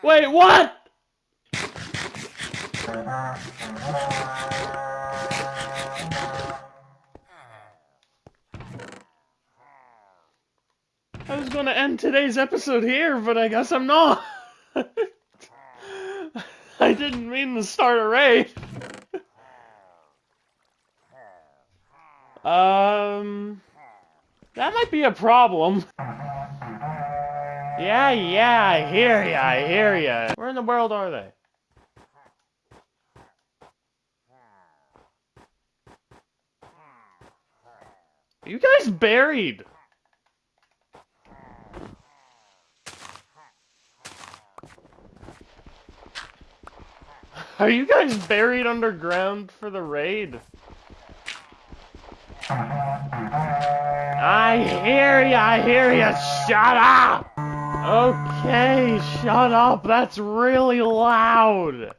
Wait, what? I was gonna end today's episode here, but I guess I'm not. I didn't mean to start a raid. um, that might be a problem. Yeah, yeah, I hear ya, I hear ya. Where in the world are they? Are you guys buried? Are you guys buried underground for the raid? I hear ya, I hear ya, shut up! Okay, shut up, that's really loud!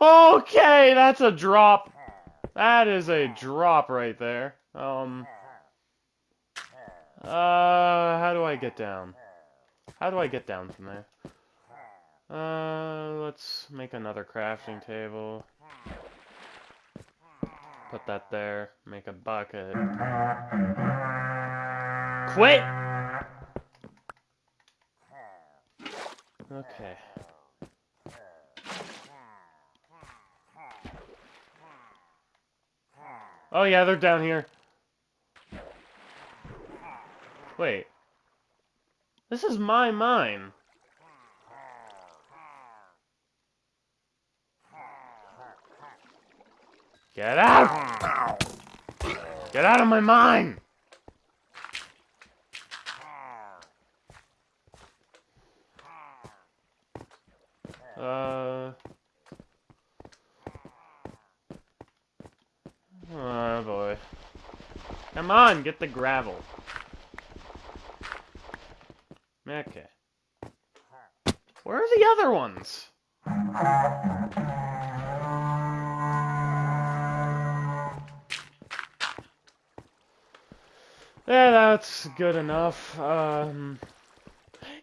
Okay, that's a drop. That is a drop right there. Um... Uh, how do I get down? How do I get down from there? Uh, let's make another crafting table. Put that there. Make a bucket. Quit! Okay. Oh yeah, they're down here. Wait. This is my mine. Get out! Get out of my mine! Uh... Oh boy. Come on, get the gravel. Okay. Where are the other ones? Yeah, that's good enough. Um,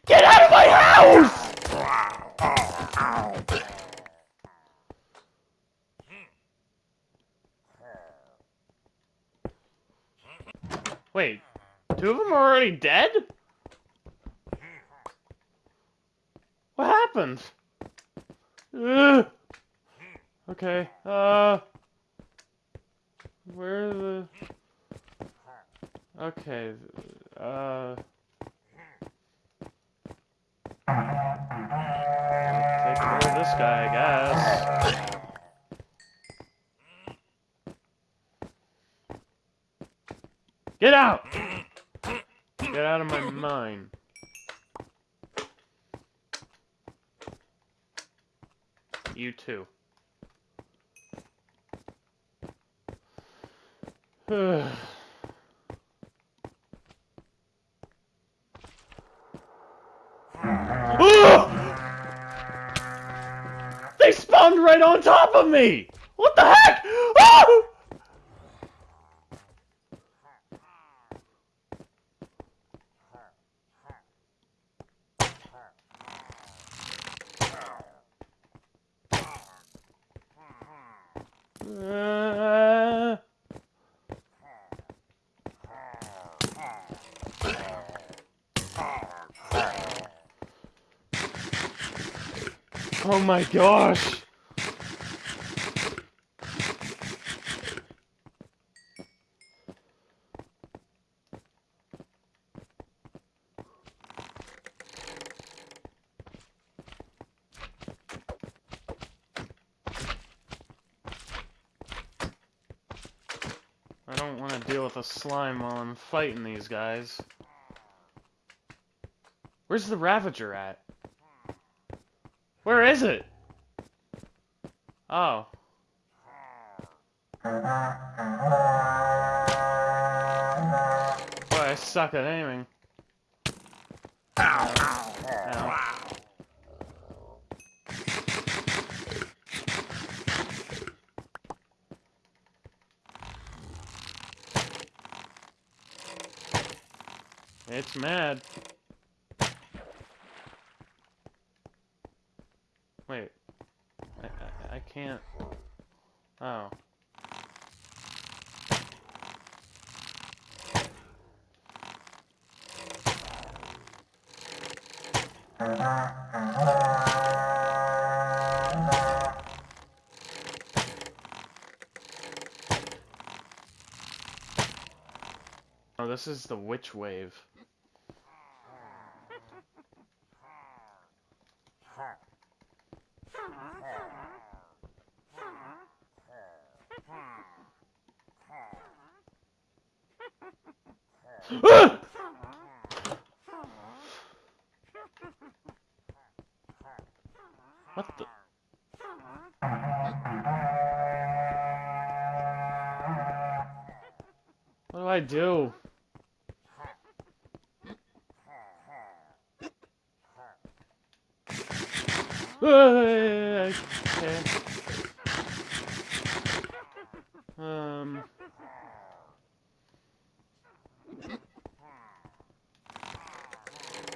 get out of my house! Wait, two of them are already dead? What happened? Ugh. Okay, uh... Where the... Okay, uh... Take care of this guy, I guess. Get out! Get out of my mind. You too. they spawned right on top of me! What the heck? Ah! Uh, oh my gosh! I don't want to deal with a slime while I'm fighting these guys. Where's the Ravager at? Where is it? Oh. Boy, I suck at aiming. Ow. It's mad. Wait. I, I, I can't... Oh. Oh, this is the witch wave. What the? What do I do? Okay. Um.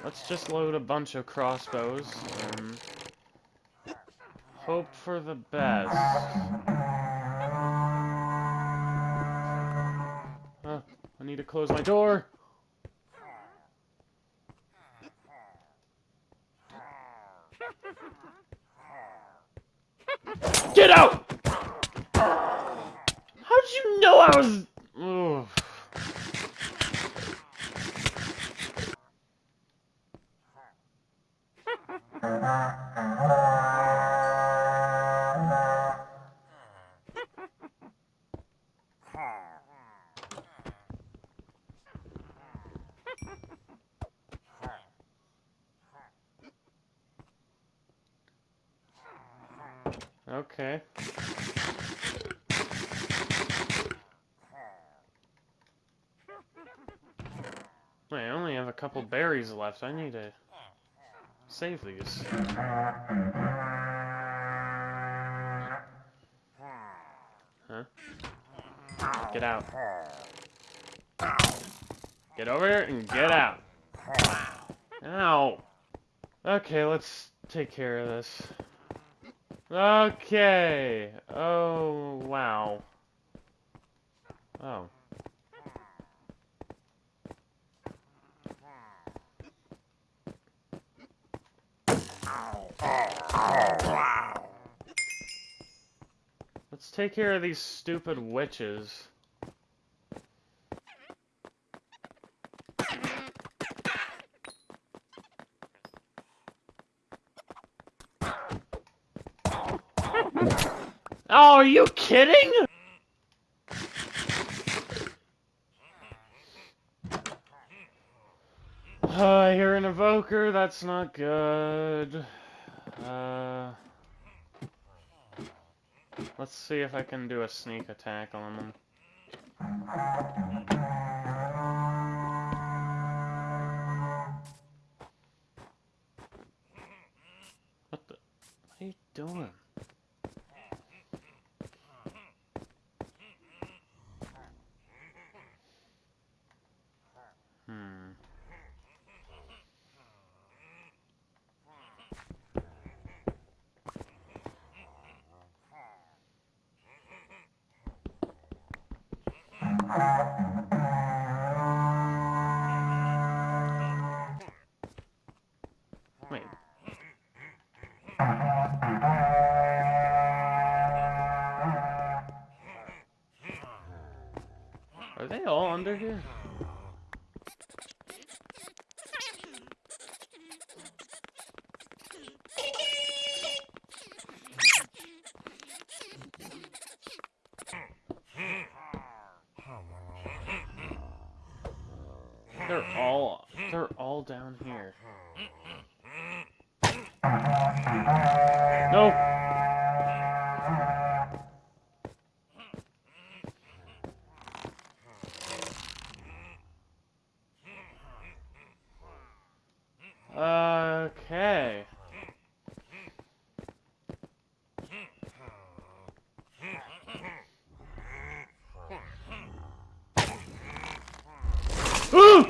Let's just load a bunch of crossbows and hope for the best. Uh, I need to close my door. Okay. Wait, I only have a couple berries left. I need to save these. Huh? Get out. Get over here and get out. Ow. Okay, let's take care of this. Okay. Oh, wow. Oh. Let's take care of these stupid witches. Oh, are you kidding? Uh, I hear an evoker, that's not good. Uh, let's see if I can do a sneak attack on them. What the? What are you doing? Under here? They're all they're all down here. No. Okay. Ooh!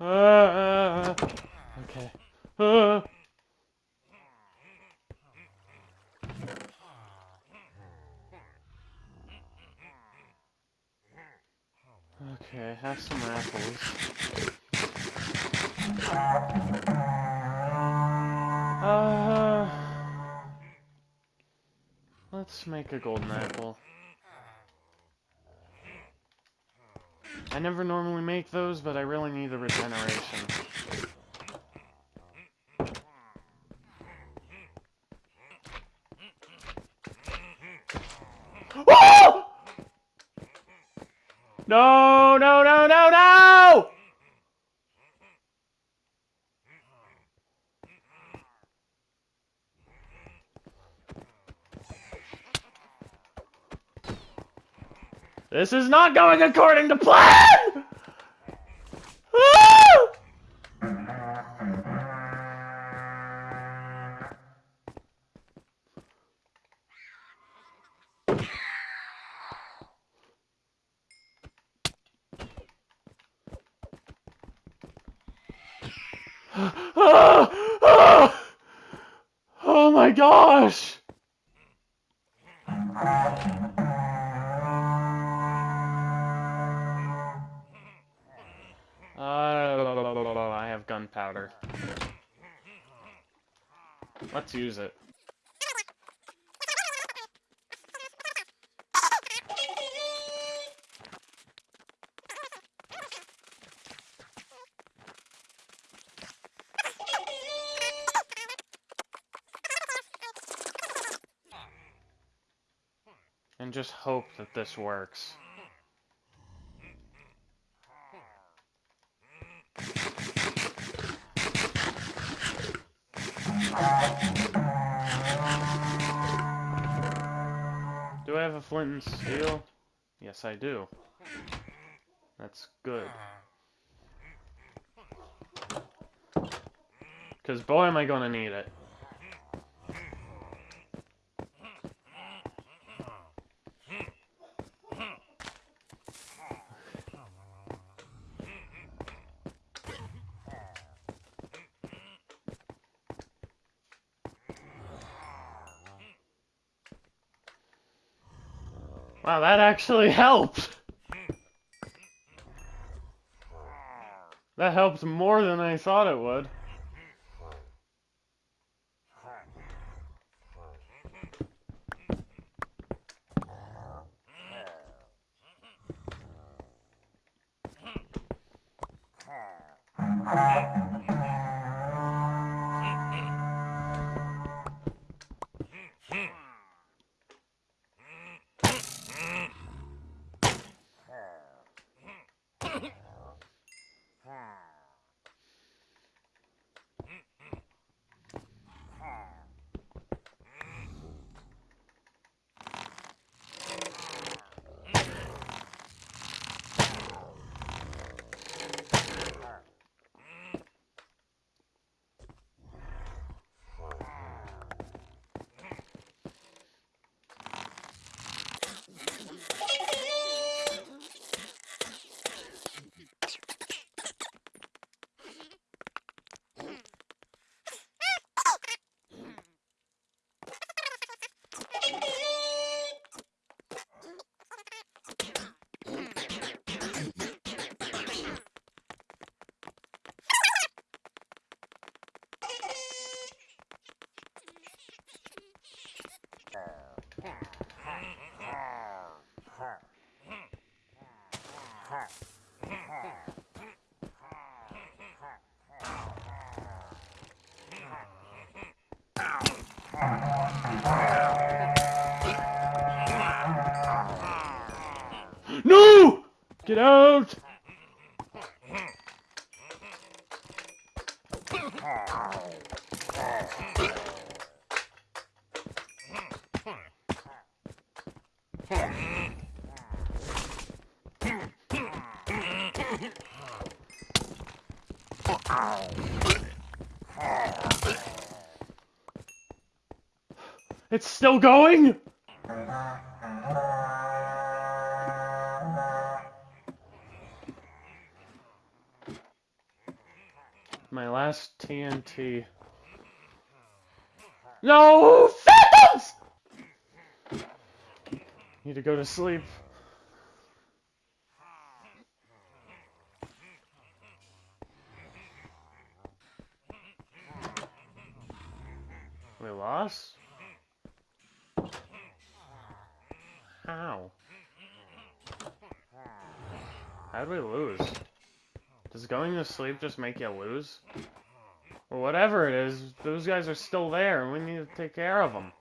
Uh, okay. Uh. Okay, have some apples. Uh, let's make a golden apple. I never normally make those, but I really need the regeneration. No, no, no! This is not going according to plan! Ah! Ah! Ah! Oh my gosh! Let's use it. And just hope that this works. Do I have a flint and steel? Yes, I do. That's good. Because boy am I gonna need it. Wow, that actually helped! That helped more than I thought it would. No! Get out! It's still going? TNT. No! Phantoms! Need to go to sleep. We lost? How? How'd we lose? Does going to sleep just make you lose? Or whatever it is, those guys are still there and we need to take care of them.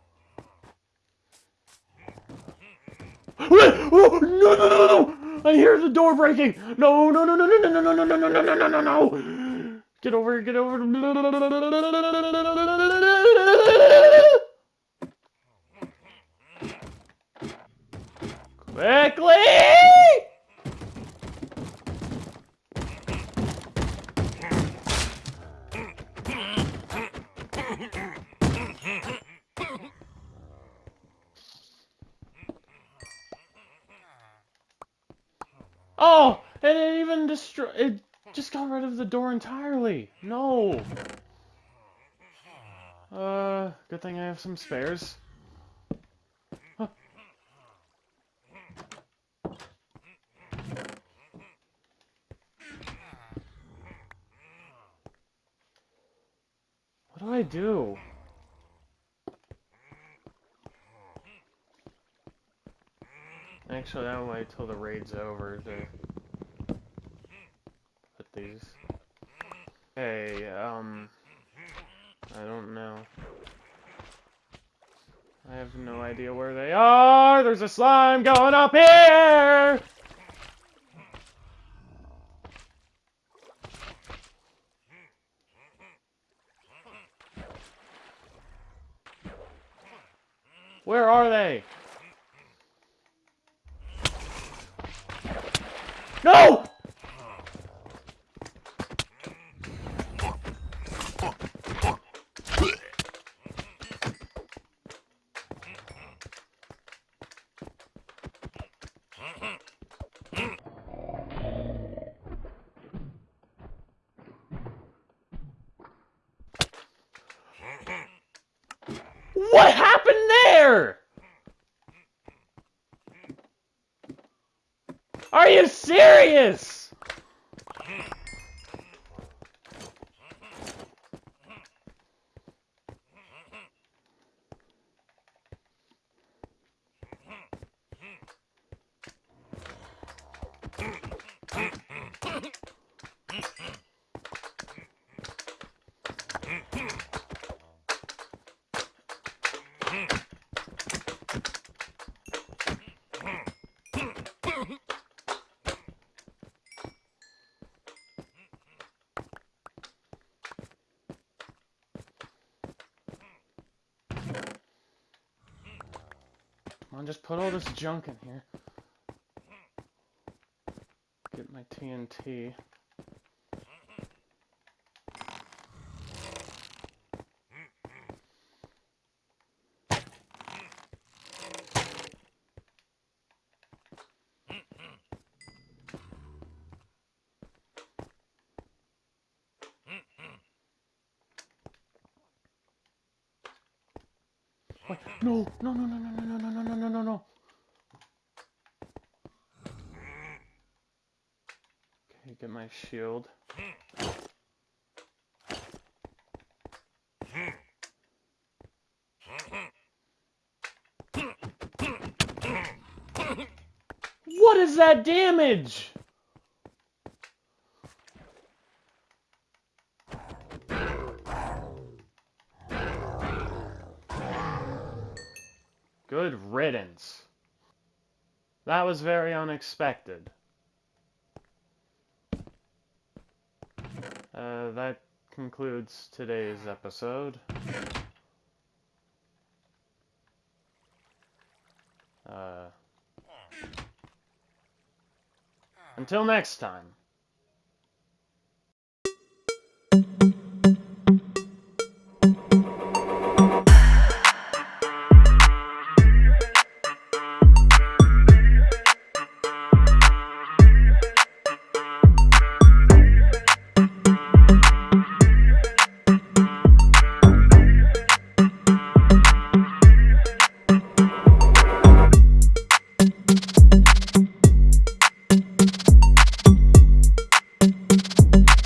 Oh, no, no, no, no! I hear the door breaking! No, no, no, no, no, no, no, no, no, no, no, no, no, no, no! Get over, get over. Quickly! Oh, and it even destroy it just got rid of the door entirely. No. Uh, good thing I have some spares. What do I do? Actually, I'll wait till the raid's over Hey, um, I don't know. I have no idea where they are. There's a slime going up here. Where are they? No! What happened there? Are you serious? Come on, just put all this junk in here. Get my TNT. No, no, no, no, no, no, no, no, no, no, no, no. Okay, get my shield. What is that damage? Good riddance. That was very unexpected. That concludes today's episode. Uh, until next time.